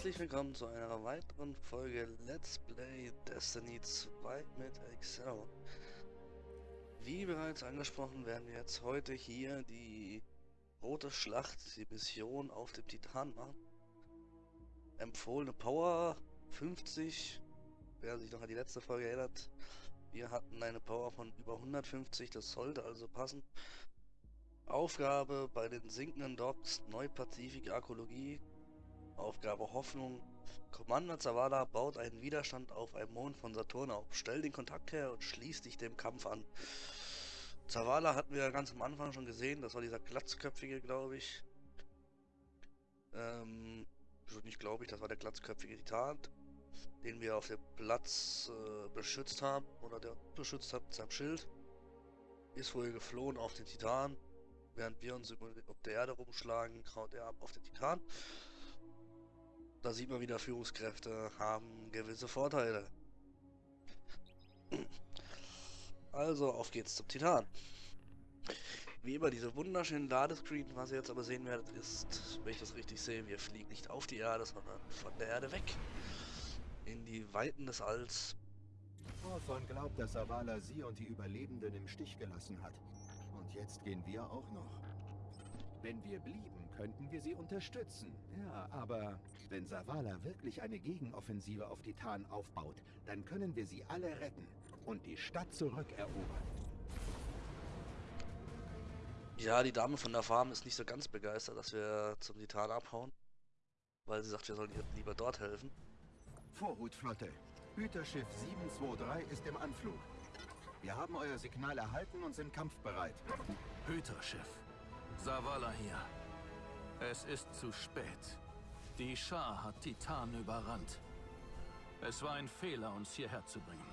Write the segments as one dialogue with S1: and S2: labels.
S1: Herzlich willkommen zu einer weiteren Folge Let's Play Destiny 2 mit Excel. Wie bereits angesprochen, werden wir jetzt heute hier die Rote Schlacht, die Mission auf dem Titan machen. Empfohlene Power 50. Wer sich noch an die letzte Folge erinnert, wir hatten eine Power von über 150, das sollte also passen. Aufgabe bei den sinkenden Docks Neupazifik Arkologie Aufgabe Hoffnung. Commander Zavala baut einen Widerstand auf einem Mond von Saturn auf. Stell den Kontakt her und schließ dich dem Kampf an. Zavala hatten wir ganz am Anfang schon gesehen. Das war dieser glatzköpfige, glaube ich. Ähm, nicht glaube ich, das war der glatzköpfige Titan, den wir auf dem Platz äh, beschützt haben. Oder der beschützt hat mit seinem Schild. Ist wohl geflohen auf den Titan. Während wir uns über, der Erde rumschlagen, kraut er ab auf den Titan. Da sieht man wieder, Führungskräfte haben gewisse Vorteile. Also, auf geht's zum Titan. Wie immer, diese wunderschönen Ladescreen, was ihr jetzt aber sehen werdet, ist, wenn ich das richtig sehe, wir fliegen nicht auf die Erde, sondern von der Erde weg. In die Weiten des Alls.
S2: Hawthorne glaubt, dass Avala sie und die Überlebenden im Stich gelassen hat. Und jetzt gehen wir auch noch. Wenn wir blieben, könnten wir sie unterstützen. Ja, aber wenn Savala wirklich eine Gegenoffensive auf Titan aufbaut, dann können wir sie alle retten und die Stadt zurückerobern.
S1: Ja, die Dame von der Farm ist nicht so ganz begeistert, dass wir zum Titan abhauen. Weil sie sagt, wir sollen ihr lieber dort helfen.
S2: Vorhutflotte. Hüterschiff 723 ist im Anflug. Wir haben euer Signal erhalten und sind kampfbereit.
S3: Hüterschiff. Savala hier. Es ist zu spät. Die Schar hat Titan überrannt. Es war ein Fehler, uns hierher zu bringen.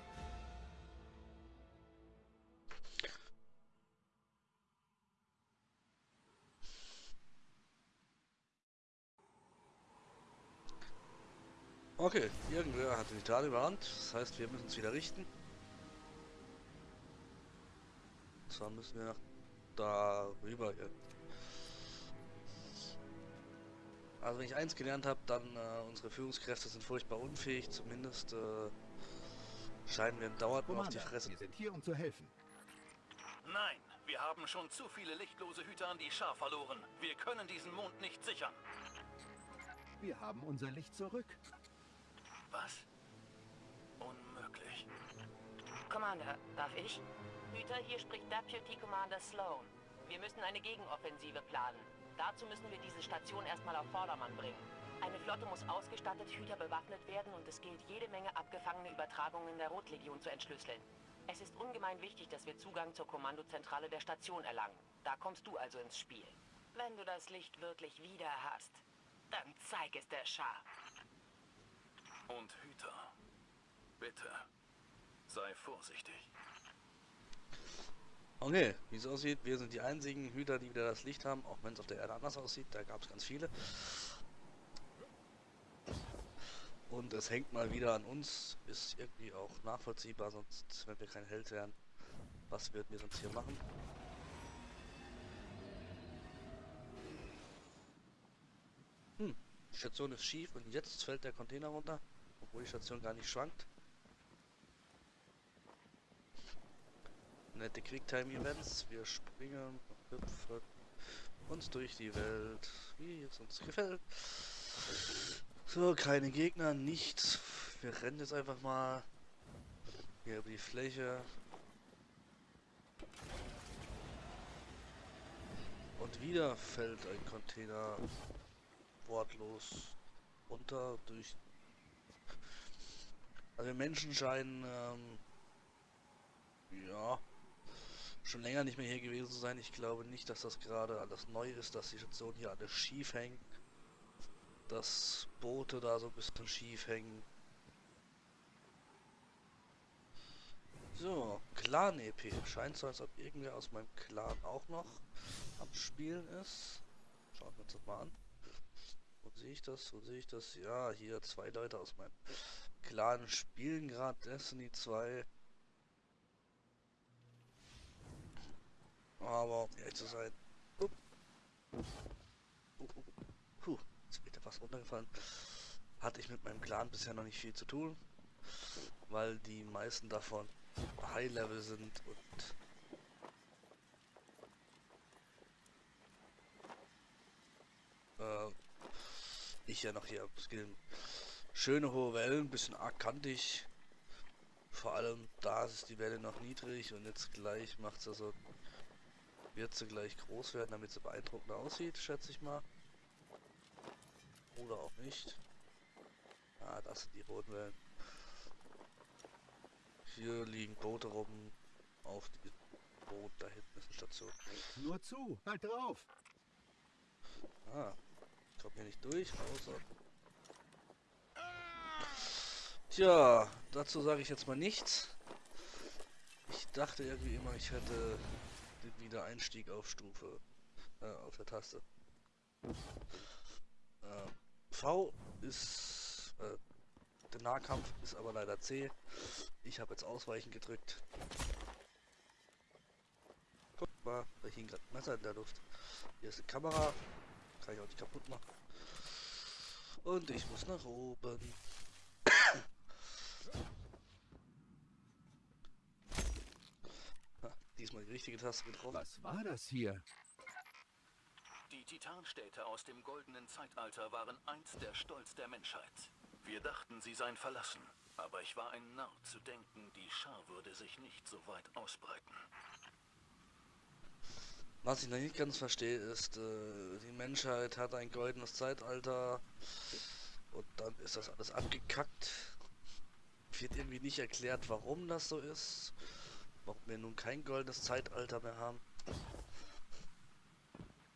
S1: Okay, irgendwer hat den Titan überrannt. Das heißt, wir müssen es wieder richten. Und zwar müssen wir nach da rüber. Also wenn ich eins gelernt habe, dann äh, unsere Führungskräfte sind furchtbar unfähig, zumindest äh, scheinen wir dauernd nur auf die Fresse.
S2: Wir sind hier, um zu helfen.
S3: Nein, wir haben schon zu viele lichtlose Hüter an die Schar verloren. Wir können diesen Mond nicht sichern.
S2: Wir haben unser Licht zurück.
S3: Was? Unmöglich.
S4: Commander, darf ich? Hüter, hier spricht Deputy Commander Sloan. Wir müssen eine Gegenoffensive planen. Dazu müssen wir diese Station erstmal auf Vordermann bringen. Eine Flotte muss ausgestattet, Hüter bewaffnet werden und es gilt, jede Menge abgefangene Übertragungen der Rotlegion zu entschlüsseln. Es ist ungemein wichtig, dass wir Zugang zur Kommandozentrale der Station erlangen. Da kommst du also ins Spiel. Wenn du das Licht wirklich wieder hast, dann zeig es der Schar.
S3: Und Hüter, bitte, sei vorsichtig.
S1: Okay, wie es aussieht, wir sind die einzigen Hüter, die wieder das Licht haben, auch wenn es auf der Erde anders aussieht, da gab es ganz viele. Und es hängt mal wieder an uns, ist irgendwie auch nachvollziehbar, sonst, wenn wir kein Held wären, was würden wir sonst hier machen? Hm, die Station ist schief und jetzt fällt der Container runter, obwohl die Station gar nicht schwankt. Nette Quicktime-Events. Wir springen, hüpfen uns durch die Welt, wie es uns gefällt. So, keine Gegner, nichts. Wir rennen jetzt einfach mal hier über die Fläche. Und wieder fällt ein Container wortlos unter durch... Also Menschen scheinen, ähm, ja, schon länger nicht mehr hier gewesen zu sein. Ich glaube nicht, dass das gerade alles neu ist, dass die Station hier alles schief hängt. Dass Boote da so ein bisschen schief hängen. So, Clan-EP. Scheint so, als ob irgendwer aus meinem Clan auch noch am Spielen ist. Schauen wir uns das mal an. Wo sehe ich das? Wo sehe ich das? Ja, hier zwei Leute aus meinem Clan spielen gerade Destiny 2. Aber um ehrlich zu sein. Uh. Uh, uh. Puh, jetzt wird er fast runtergefallen. hatte ich mit meinem Clan bisher noch nicht viel zu tun, weil die meisten davon High Level sind und äh, ich ja noch hier skillen. Schöne hohe Wellen, bisschen arg kantig. Vor allem da ist die Welle noch niedrig und jetzt gleich macht sie so, wird sie gleich groß werden, damit sie beeindruckender aussieht, schätze ich mal. Oder auch nicht. Ah, das sind die roten Wellen. Hier liegen Boote rum. Auf die Boot, da hinten ist eine Station.
S2: Nur zu, halt drauf.
S1: Ah, kommt hier nicht durch, außer. Tja, dazu sage ich jetzt mal nichts. Ich dachte irgendwie immer, ich hätte Wiedereinstieg auf Stufe, äh, auf der Taste. Äh, V ist, äh, der Nahkampf ist aber leider C. Ich habe jetzt Ausweichen gedrückt. Guck mal, da hing gerade Messer in der Luft. Hier ist eine Kamera. Kann ich auch nicht kaputt machen. Und ich muss nach oben. Diesmal die richtige Taste getroffen.
S2: Was war das hier?
S3: Die Titanstädte aus dem goldenen Zeitalter waren einst der Stolz der Menschheit. Wir dachten, sie seien verlassen. Aber ich war ein Narr zu denken, die Schar würde sich nicht so weit ausbreiten.
S1: Was ich noch nicht ganz verstehe, ist, äh, die Menschheit hat ein goldenes Zeitalter und dann ist das alles abgekackt. Wird irgendwie nicht erklärt, warum das so ist. Warum wir nun kein goldenes Zeitalter mehr haben.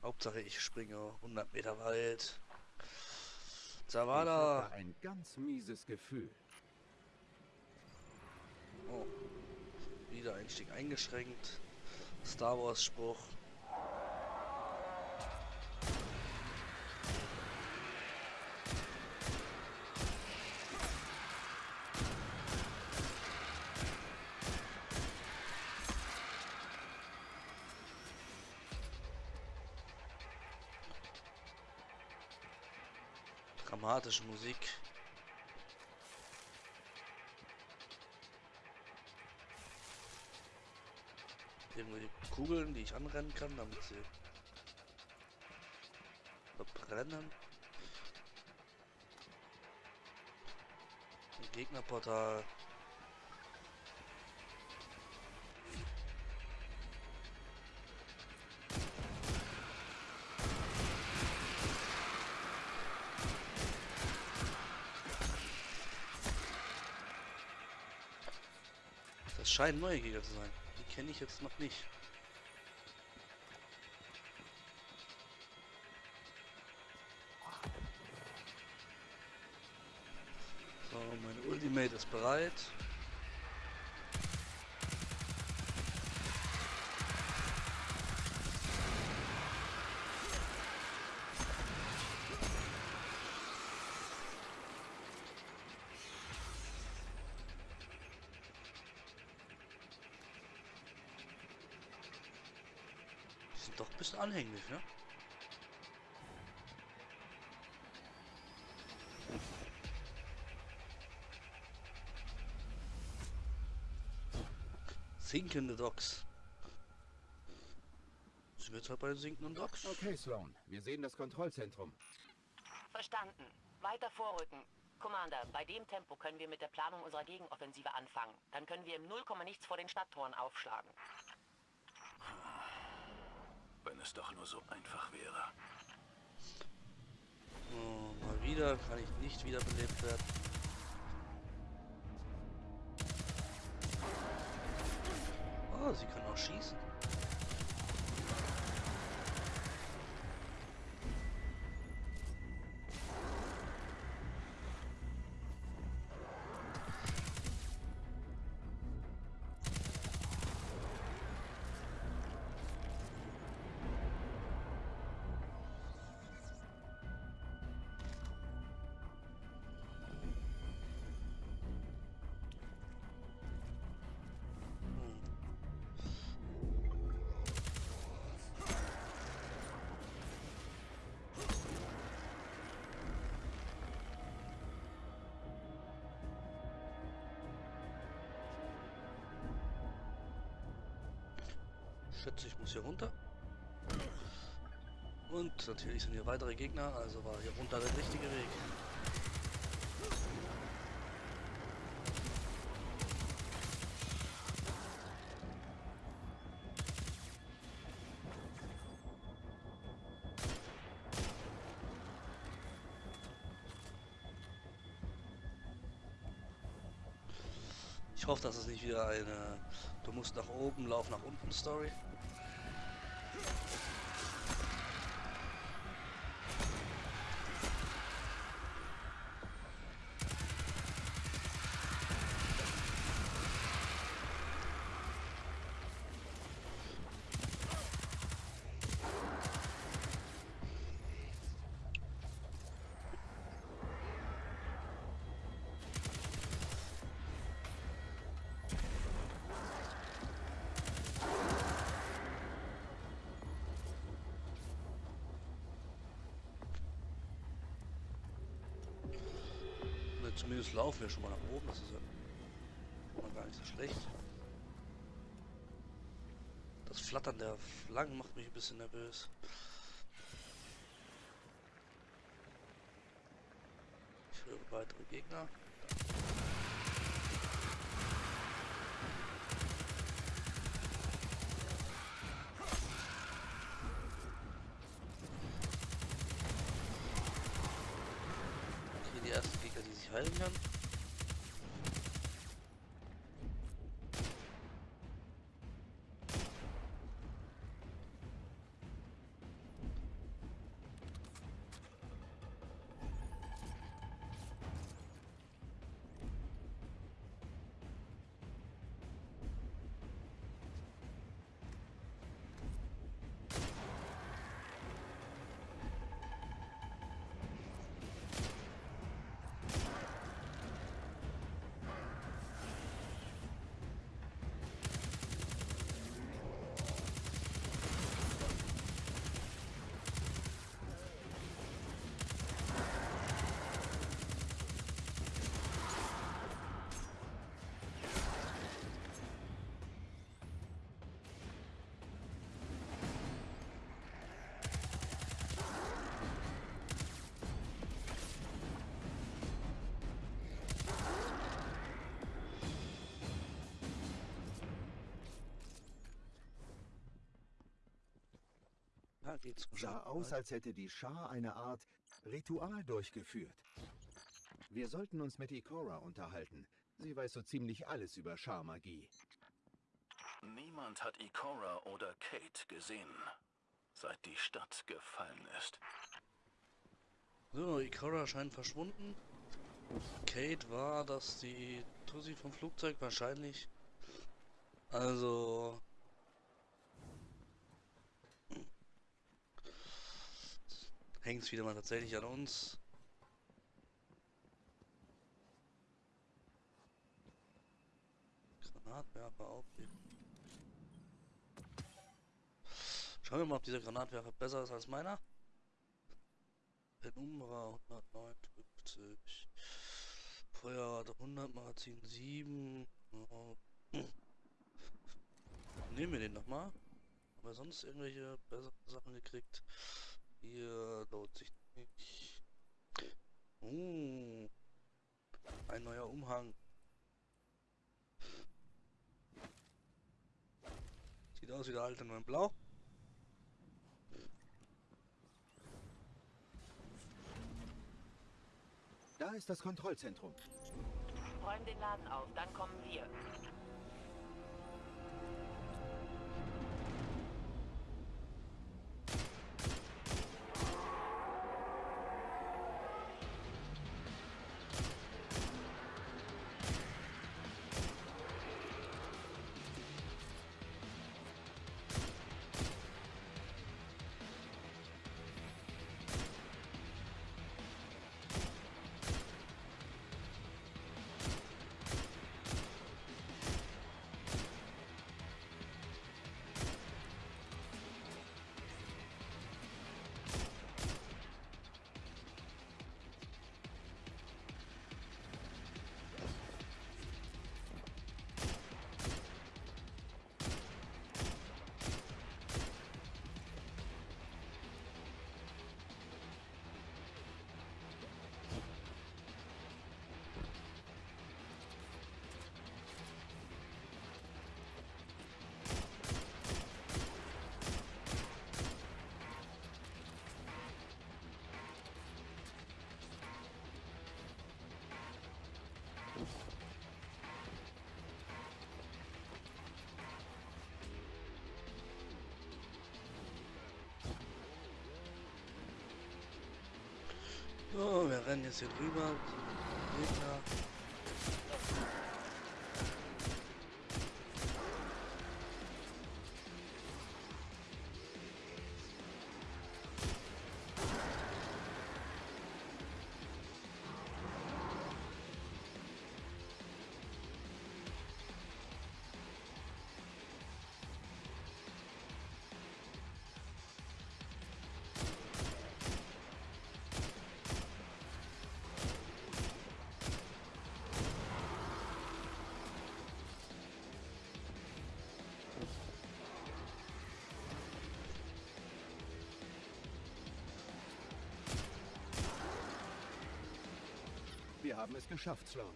S1: Hauptsache ich springe 100 Meter weit.
S2: Ich
S1: Zavada!
S2: hatte ein ganz mieses Gefühl.
S1: Oh. Wiedereinstieg eingeschränkt. Star Wars Spruch. Dramatische Musik. Irgendwelche Kugeln, die ich anrennen kann, damit sie verbrennen. Ein Gegnerportal. Scheinen neue Gegner zu sein. Die kenne ich jetzt noch nicht. So, mein Ultimate ist bereit. Die sind doch ein bisschen anhänglich, ne? Sinkende Docks. Sind wir jetzt halt bei den sinkenden Docks?
S2: Okay, Sloan, wir sehen das Kontrollzentrum.
S4: Verstanden. Weiter vorrücken. Commander, bei dem Tempo können wir mit der Planung unserer Gegenoffensive anfangen. Dann können wir im Nullkomma nichts vor den Stadttoren aufschlagen.
S3: Wenn es doch nur so einfach wäre.
S1: Oh, mal wieder kann ich nicht wiederbelebt werden. Oh, sie kann auch schießen. Schätze, ich muss hier runter. Und natürlich sind hier weitere Gegner, also war hier runter der richtige Weg. Ich hoffe, dass es nicht wieder eine Du musst nach oben, lauf nach unten Story. Zumindest laufen wir schon mal nach oben, das ist ja gar nicht so schlecht. Das Flattern der Flaggen macht mich ein bisschen nervös. Ich höre weitere Gegner. Felgen
S2: Sah aus, als hätte die Schar eine Art Ritual durchgeführt. Wir sollten uns mit Ikora unterhalten. Sie weiß so ziemlich alles über Scharmagie.
S3: Niemand hat Ikora oder Kate gesehen, seit die Stadt gefallen ist.
S1: So, Ikora scheint verschwunden. Kate war das die Tussi vom Flugzeug wahrscheinlich. Also hängt es wieder mal tatsächlich an uns. Granatwerfer aufheben. Schauen wir mal, ob dieser Granatwerfer besser ist als meiner. Penumbra 159. Feuerrate 100, Magazin 7. Oh. Nehmen wir den nochmal. Haben wir sonst irgendwelche bessere Sachen gekriegt? Hier lohnt sich nicht. Uh, ein neuer Umhang. Sieht aus wie der alte nur in Blau.
S2: Da ist das Kontrollzentrum.
S4: Räum den Laden auf, dann kommen wir.
S1: So, wir rennen jetzt hier drüber. Meter.
S2: Wir haben es geschafft, Sloan.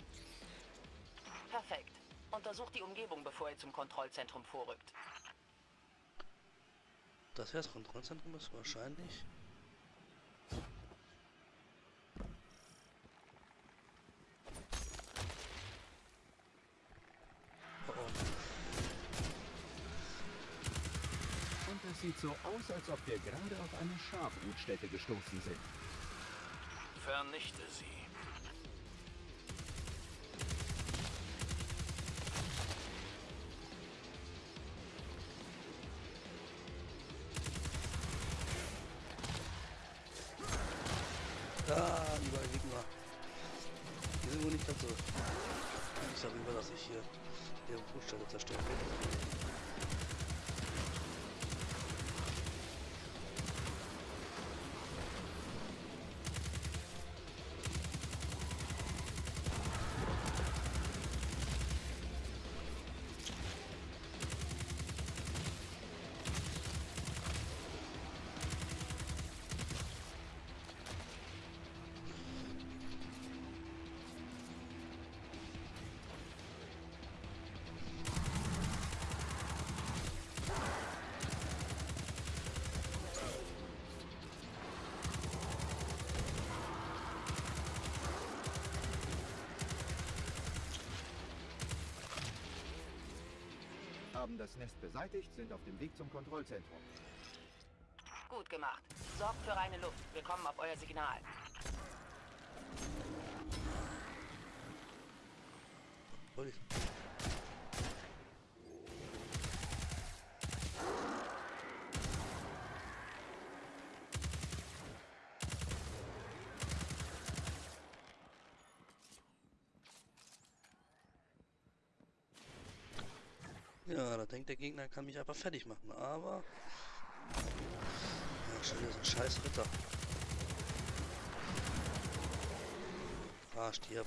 S4: Perfekt. Untersucht die Umgebung, bevor ihr zum Kontrollzentrum vorrückt.
S1: Das hier das Kontrollzentrum ist wahrscheinlich. Oh oh.
S2: Und es sieht so aus, als ob wir gerade auf eine Schafbrutstätte gestoßen sind.
S3: Vernichte sie.
S1: Überall Gegner. Die sind wohl nicht ganz so. Ich immer, dass ich hier ihre Fußstelle zerstören will.
S2: Haben das Nest beseitigt, sind auf dem Weg zum Kontrollzentrum.
S4: Gut gemacht. Sorgt für reine Luft. Wir kommen auf euer Signal.
S1: Ja, da denkt der Gegner, er kann mich einfach fertig machen, aber... Ja, schon wieder so ein scheiß Ritter. Ah, stirb.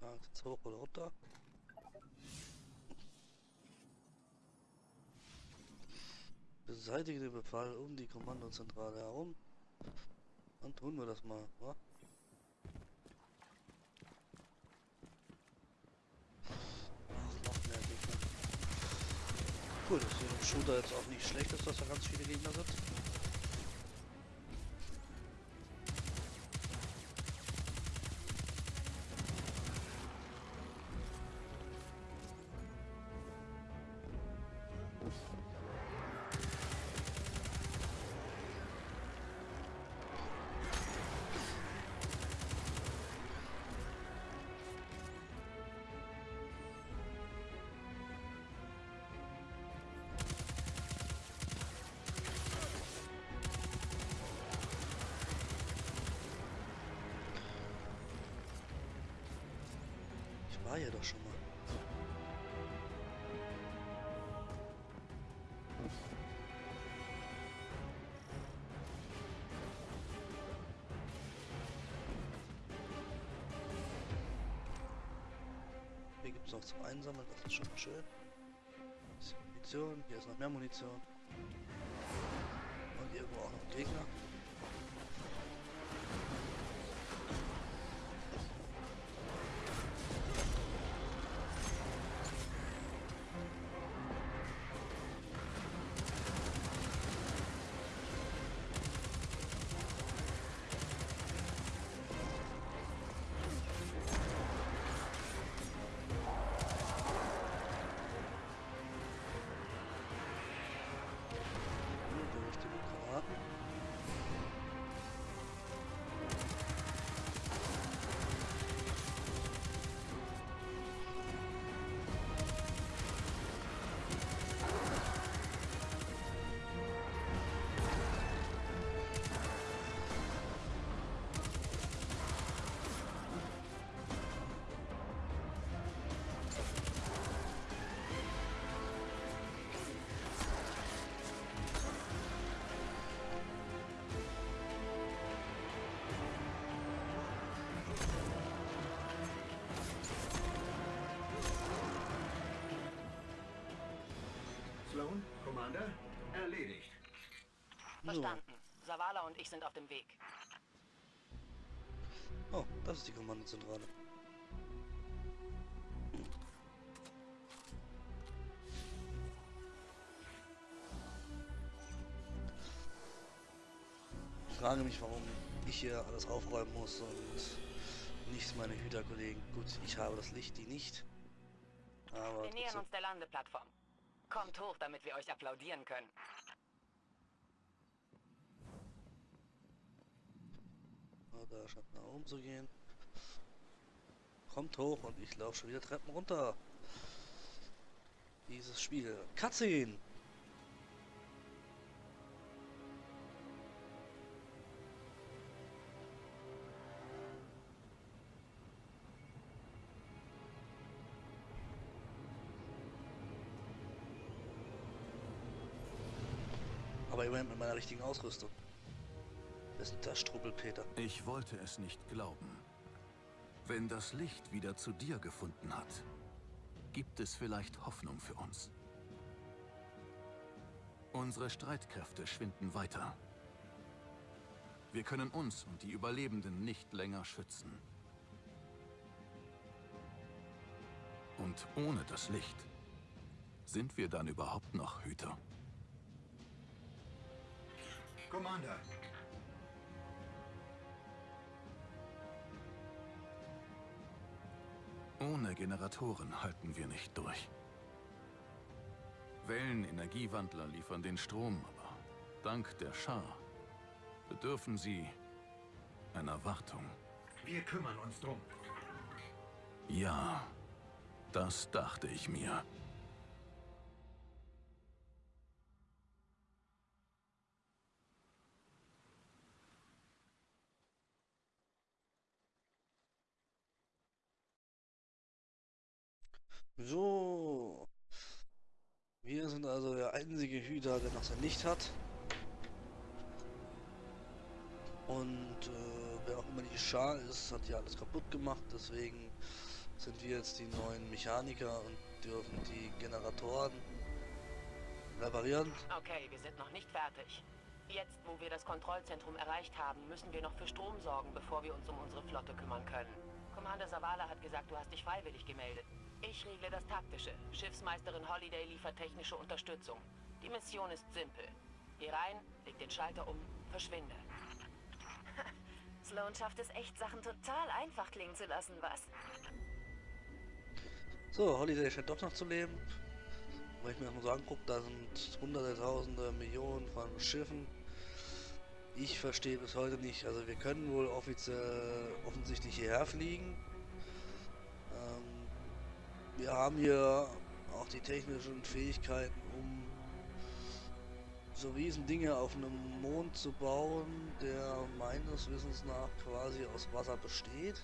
S1: Ah, jetzt hoch oder runter? Beseitige den Befall um die Kommandozentrale herum. Dann tun wir das mal, wa? Ach, noch mehr Gegner. Cool, Shooter jetzt auch nicht schlecht ist, dass da ganz viele Gegner sind. War hier doch schon mal. Hier gibt es noch zum Einsammeln, das ist schon mal schön. Munition, hier ist noch mehr Munition. Und irgendwo auch noch Gegner.
S2: Commander. Erledigt.
S4: Verstanden. Savala und ich sind auf dem Weg.
S1: Oh, das ist die Kommandozentrale. Ich frage mich, warum ich hier alles aufräumen muss und nicht meine Hüterkollegen. Gut, ich habe das Licht, die nicht. Aber
S4: Wir nähern
S1: trotzdem.
S4: uns der Landeplattform. Kommt hoch, damit wir euch applaudieren können.
S1: Da scheint nach oben zu gehen. Kommt hoch und ich laufe schon wieder Treppen runter. Dieses Spiel. Cutscene! Immerhin mit meiner richtigen Ausrüstung. Wer ist denn das Strubbelpeter?
S3: Ich wollte es nicht glauben. Wenn das Licht wieder zu dir gefunden hat, gibt es vielleicht Hoffnung für uns. Unsere Streitkräfte schwinden weiter. Wir können uns und die Überlebenden nicht länger schützen. Und ohne das Licht sind wir dann überhaupt noch Hüter?
S2: Commander.
S3: Ohne Generatoren halten wir nicht durch. Wellenenergiewandler liefern den Strom, aber dank der Schar bedürfen sie einer Wartung.
S2: Wir kümmern uns drum.
S3: Ja, das dachte ich mir.
S1: So. Wir sind also der einzige Noch sein Licht hat. Und äh, wer auch immer die Schar ist, hat ja alles kaputt gemacht. Deswegen sind wir jetzt die neuen Mechaniker und dürfen die Generatoren reparieren.
S4: Okay, wir sind noch nicht fertig. Jetzt, wo wir das Kontrollzentrum erreicht haben, müssen wir noch für Strom sorgen, bevor wir uns um unsere Flotte kümmern können. Commander Savala hat gesagt, du hast dich freiwillig gemeldet. Ich regle das Taktische. Schiffsmeisterin Holiday liefert technische Unterstützung. Die Mission ist simpel. Geh rein, leg den Schalter um, verschwinde.
S5: Sloan schafft es echt, Sachen total einfach klingen zu lassen, was?
S1: So, Holiday scheint doch noch zu leben. Wenn ich mir das mal so angucke, da sind hunderte, tausende, Millionen von Schiffen. Ich verstehe bis heute nicht. Also wir können wohl offiziell offensichtlich hierher fliegen. Ähm, wir haben hier auch die technischen Fähigkeiten, um so riesen Dinge auf einem Mond zu bauen, der meines Wissens nach quasi aus Wasser besteht.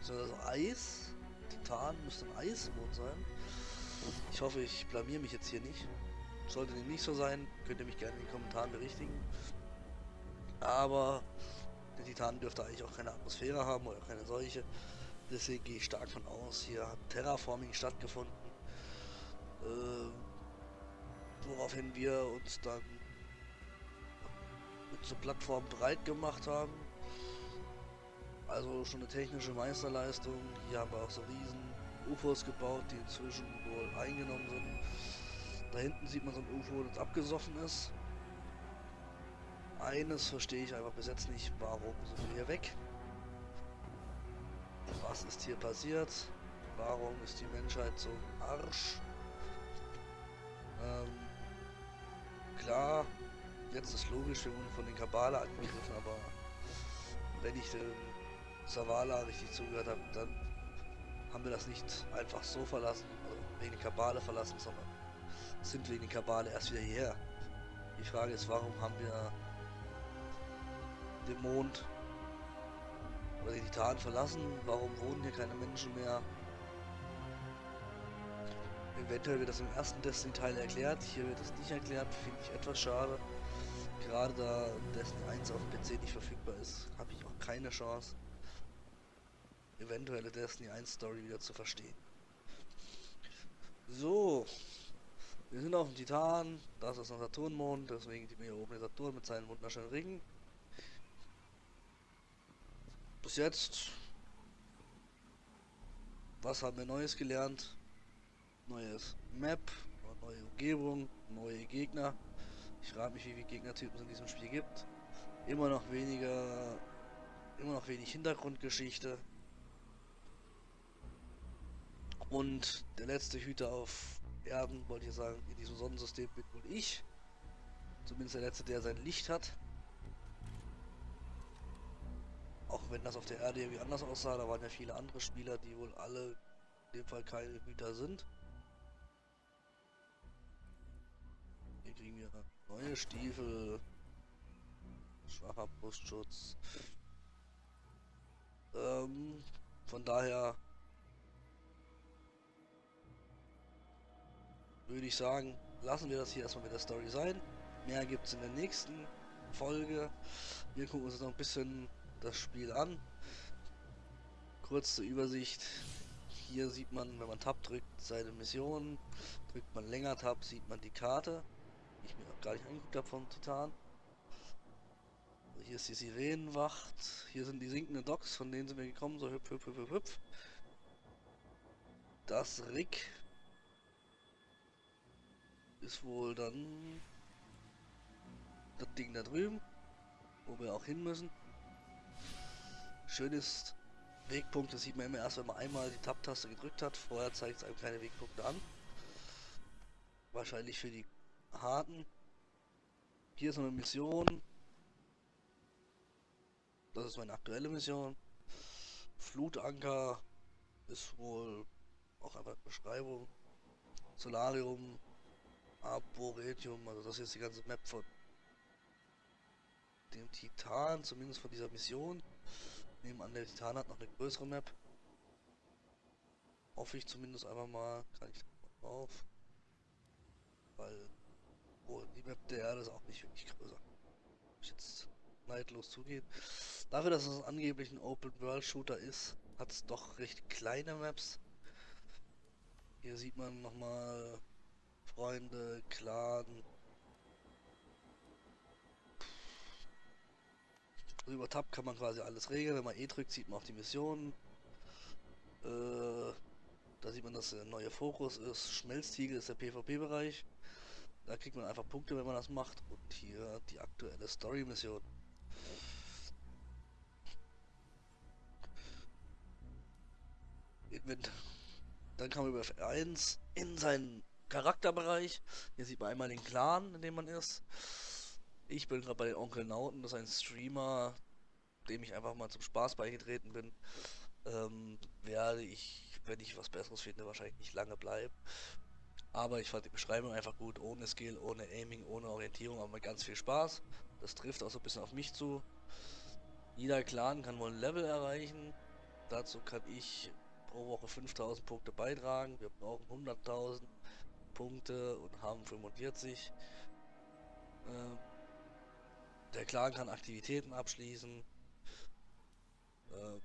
S1: Ist also Eis. Titan müsste ein Eismond sein. Ich hoffe, ich blamier mich jetzt hier nicht. Sollte dem nicht so sein, könnt ihr mich gerne in den Kommentaren berichtigen. Aber der Titan dürfte eigentlich auch keine Atmosphäre haben oder keine solche. Deswegen gehe ich stark von aus, hier hat Terraforming stattgefunden. Äh, woraufhin wir uns dann mit so Plattformen breit gemacht haben. Also schon eine technische Meisterleistung. Hier haben wir auch so riesen UFOs gebaut, die inzwischen wohl eingenommen sind. Da hinten sieht man so ein UFO, das abgesoffen ist. Eines verstehe ich einfach bis jetzt nicht, warum sind wir hier weg? Was ist hier passiert? Warum ist die Menschheit so im Arsch? Ähm, klar, jetzt ist logisch, wir wurden von den Kabale angegriffen, aber wenn ich den Savala richtig zugehört habe, dann haben wir das nicht einfach so verlassen, also wegen der Kabale verlassen, sondern sind wegen der Kabale erst wieder hierher. Die Frage ist, warum haben wir den Mond oder die Titan verlassen? Warum wohnen hier keine Menschen mehr? Eventuell wird das im ersten Destiny-Teil erklärt, hier wird es nicht erklärt, finde ich etwas schade. Gerade da Destiny 1 auf PC nicht verfügbar ist, habe ich auch keine Chance, eventuelle Destiny 1 Story wieder zu verstehen. So, Wir sind auf dem Titan, das ist ein Saturnmond, deswegen man hier oben den Saturn mit seinen wunderschönen Ringen. Bis jetzt, was haben wir Neues gelernt? Neues Map, neue Umgebung, neue Gegner. Ich frage mich, wie viele Gegnertypen es in diesem Spiel gibt. Immer noch weniger, immer noch wenig Hintergrundgeschichte. Und der letzte Hüter auf Erden, wollte ich sagen, in diesem Sonnensystem bin wohl ich. Zumindest der letzte, der sein Licht hat. Auch wenn das auf der Erde irgendwie anders aussah, da waren ja viele andere Spieler, die wohl alle in dem Fall keine Hüter sind. Kriegen wir neue Stiefel, schwacher Brustschutz. Ähm, von daher würde ich sagen, lassen wir das hier erstmal mit der Story sein. Mehr gibt es in der nächsten Folge. Wir gucken uns noch ein bisschen das Spiel an. Kurz zur Übersicht. Hier sieht man, wenn man Tab drückt, seine Mission. Drückt man länger Tab, sieht man die Karte. Ich mir gar nicht angeguckt habe vom Titan. Hier ist die Sirenenwacht. Hier sind die sinkenden Docks, von denen sind wir gekommen. So hüpf, hüpf, hüpf, hüpf. Das Rick ist wohl dann das Ding da drüben, wo wir auch hin müssen. Schön ist, Wegpunkte sieht man immer erst, wenn man einmal die Tab-Taste gedrückt hat. Vorher zeigt es einem keine Wegpunkte an. Wahrscheinlich für die harten. Hier ist eine Mission. Das ist meine aktuelle Mission. Flutanker ist wohl auch einfach Beschreibung. Solarium Arboretum, also das ist die ganze Map von dem Titan, zumindest von dieser Mission. Nebenan der Titan hat noch eine größere Map. Hoffe ich zumindest einfach mal, kann ich drauf. Weil oh, die Map der Erde ist auch nicht wirklich größer. Ich jetzt neidlos zugehen. Dafür, dass es angeblich ein Open World Shooter ist, hat es doch recht kleine Maps. Hier sieht man nochmal Freunde, Clan. Also über Tab kann man quasi alles regeln. Wenn man E drückt, sieht man auch die Missionen. Äh, da sieht man, dass der neue Fokus ist. Schmelztiegel ist der PvP-Bereich. Da kriegt man einfach Punkte, wenn man das macht. Und hier die aktuelle Story-Mission. Dann man über F1 in seinen Charakterbereich. Hier sieht man einmal den Clan, in dem man ist. Ich bin gerade bei den Onkel Nauten, das ist ein Streamer, dem ich einfach mal zum Spaß beigetreten bin. Ähm, werde ich, wenn ich was Besseres finde, wahrscheinlich nicht lange bleiben. Aber ich fand die Beschreibung einfach gut, ohne Skill, ohne Aiming, ohne Orientierung, aber mit ganz viel Spaß. Das trifft auch so ein bisschen auf mich zu. Jeder Clan kann wohl ein Level erreichen. Dazu kann ich pro Woche 5000 Punkte beitragen. Wir brauchen 100.000. Punkte und haben 45. Äh, der Clan kann Aktivitäten abschließen. Äh,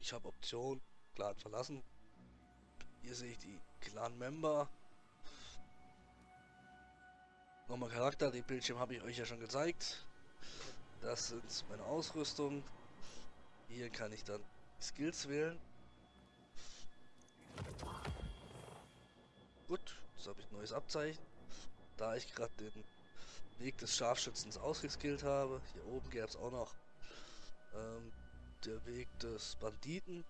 S1: ich habe Option, Clan verlassen. Hier sehe ich die Clan-Member. Nochmal Charakter, den Bildschirm habe ich euch ja schon gezeigt. Das sind meine Ausrüstung. Hier kann ich dann Skills wählen. Gut, Jetzt habe ich ein neues Abzeichen. Da ich gerade den Weg des Scharfschützens ausgeskillt habe. Hier oben gäbe es auch noch ähm, der Weg des Banditen.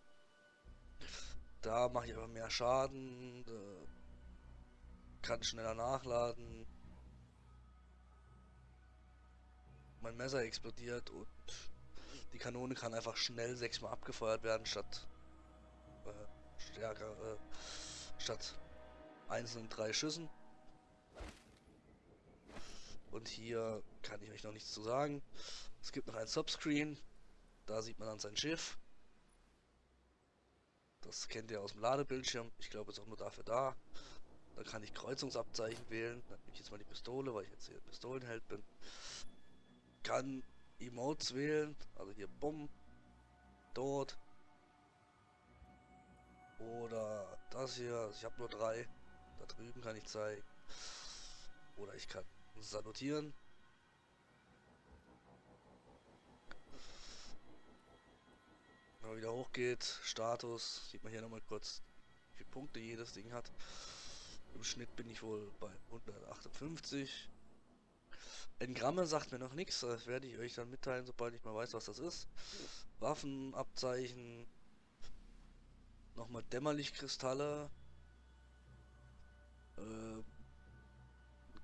S1: Da mache ich aber mehr Schaden. Äh, kann schneller nachladen. Mein Messer explodiert und die Kanone kann einfach schnell sechsmal abgefeuert werden statt äh, stärker äh, statt einzelnen drei Schüssen. Und hier kann ich euch noch nichts zu sagen. Es gibt noch ein Subscreen. Da sieht man dann sein Schiff. Das kennt ihr aus dem Ladebildschirm. Ich glaube, es ist auch nur dafür da. Da kann ich Kreuzungsabzeichen wählen. Dann nehme ich jetzt mal die Pistole, weil ich jetzt hier Pistolenheld bin. Kann Emotes wählen. Also hier Bumm. Dort. Oder das hier. Ich habe nur drei. Da drüben kann ich zeigen. Oder ich kann salutieren. Wenn man wieder hochgeht, Status, sieht man hier nochmal kurz, wie viele Punkte jedes Ding hat. Im Schnitt bin ich wohl bei 158. Engramme sagt mir noch nichts, das werde ich euch dann mitteilen, sobald ich mal weiß, was das ist. Waffenabzeichen. Nochmal Dämmerlichkristalle. Äh,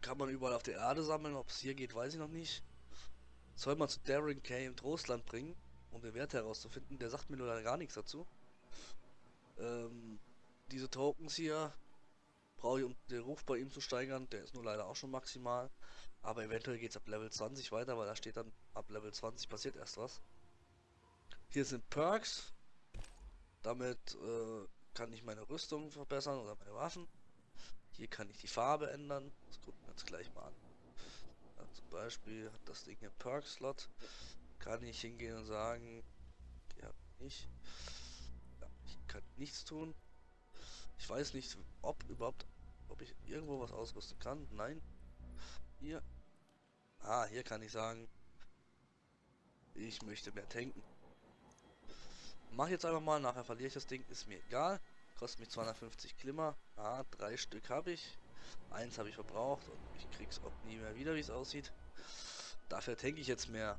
S1: kann man überall auf der Erde sammeln, ob es hier geht, weiß ich noch nicht. Soll man zu Darren Kay im Trostland bringen, um den Wert herauszufinden. Der sagt mir nur gar nichts dazu. Ähm, diese Tokens hier brauche ich, um den Ruf bei ihm zu steigern. Der ist nur leider auch schon maximal. Aber eventuell geht es ab Level 20 weiter, weil da steht dann, ab Level 20 passiert erst was. Hier sind Perks. Damit äh, kann ich meine Rüstung verbessern oder meine Waffen. Hier kann ich die Farbe ändern. Das gucken wir uns gleich mal an. Ja, zum Beispiel hat das Ding hier Perk-Slot. Kann ich hingehen und sagen, ja, nicht. Ja, ich kann nichts tun. Ich weiß nicht, ob überhaupt, ob ich irgendwo was ausrüsten kann. Nein. Hier. Ah, hier kann ich sagen, ich möchte mehr tanken. Mach jetzt einfach mal, nachher verliere ich das Ding, ist mir egal. Kostet mich 250 Glimmer. Ah, drei Stück habe ich. Eins habe ich verbraucht und ich krieg's auch nie mehr wieder, wie es aussieht. Dafür tanke ich jetzt mehr.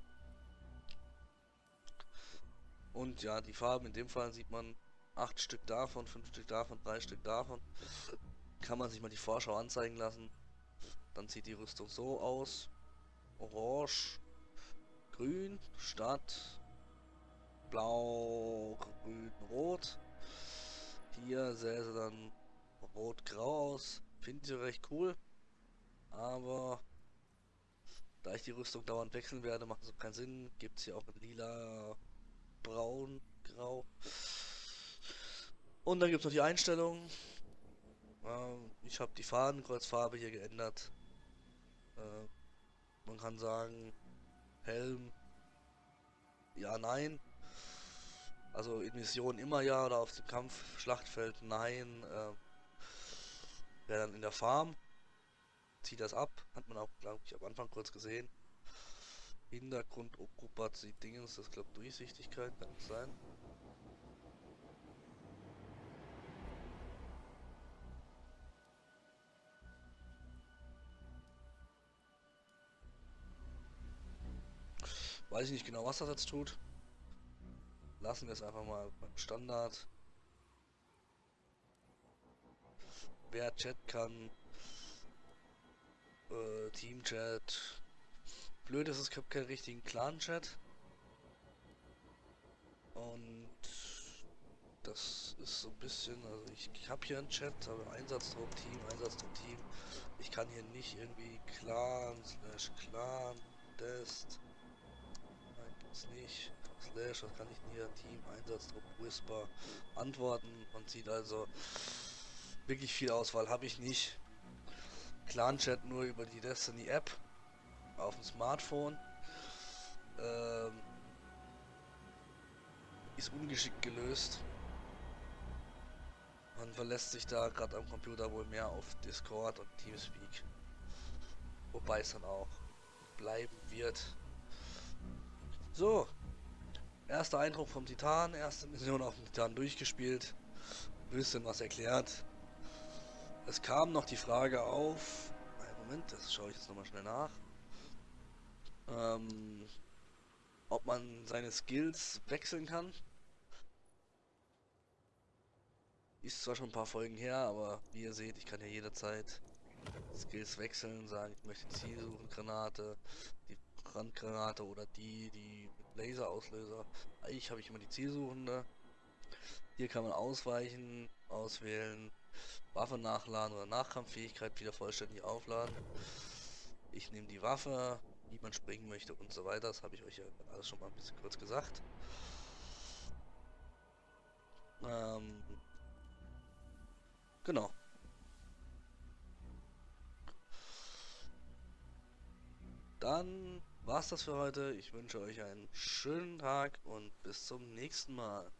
S1: Und ja, die Farben in dem Fall sieht man acht Stück davon, fünf Stück davon, drei Stück davon. Kann man sich mal die Vorschau anzeigen lassen. Dann sieht die Rüstung so aus. Orange, grün, statt blau, grün, rot. Hier sähe sie dann rot-grau aus. Finde ich recht cool. Aber da ich die Rüstung dauernd wechseln werde, macht es keinen Sinn. Gibt es hier auch in lila, braun, grau. Und dann gibt es noch die Einstellungen. Ähm, ich habe die Fadenkreuzfarbe hier geändert. Äh, man kann sagen, Helm, ja, nein. Also in Mission immer ja oder auf dem Kampfschlachtfeld nein. Äh, Wäre dann in der Farm. Zieht das ab. Hat man auch, glaube ich, am Anfang kurz gesehen. Hintergrund, Ocupat, sieht Dingens, das glaube Durchsichtigkeit, kann es sein. Weiß ich nicht genau, was das jetzt tut. Lassen wir es einfach mal beim Standard. Wer Chat kann, äh, Team-Chat. Blöd ist, es gibt keinen richtigen Clan-Chat. Und das ist so ein bisschen, also ich, ich habe hier einen Chat, aber Einsatzdruck Team, Einsatzdruck Team. Ich kann hier nicht irgendwie Clan slash Clan Dest es nicht. Slash, was kann ich denn hier? Team, Einsatzdruck, Whisper, Antworten. Man sieht also wirklich viel Auswahl habe ich nicht. Clan-Chat nur über die Destiny App auf dem Smartphone. Ähm, ist ungeschickt gelöst. Man verlässt sich da gerade am Computer wohl mehr auf Discord und Teamspeak. Wobei es dann auch bleiben wird. So. Erster Eindruck vom Titan, erste Mission auf dem Titan durchgespielt. Bisschen was erklärt. Es kam noch die Frage auf. Moment, das schaue ich jetzt nochmal schnell nach. Ähm, ob man seine Skills wechseln kann. Ist zwar schon ein paar Folgen her, aber wie ihr seht, ich kann ja jederzeit Skills wechseln, sagen, ich möchte Zielsuchengranate, die Brandgranate oder die, die Laserauslöser. Eigentlich habe ich immer die Zielsuchende. Hier kann man ausweichen, auswählen, Waffe nachladen oder Nachkampffähigkeit wieder vollständig aufladen. Ich nehme die Waffe, wie man springen möchte und so weiter. Das habe ich euch ja alles schon mal ein bisschen kurz gesagt. Ähm, genau. Dann war's das für heute. Ich wünsche euch einen schönen Tag und bis zum nächsten Mal.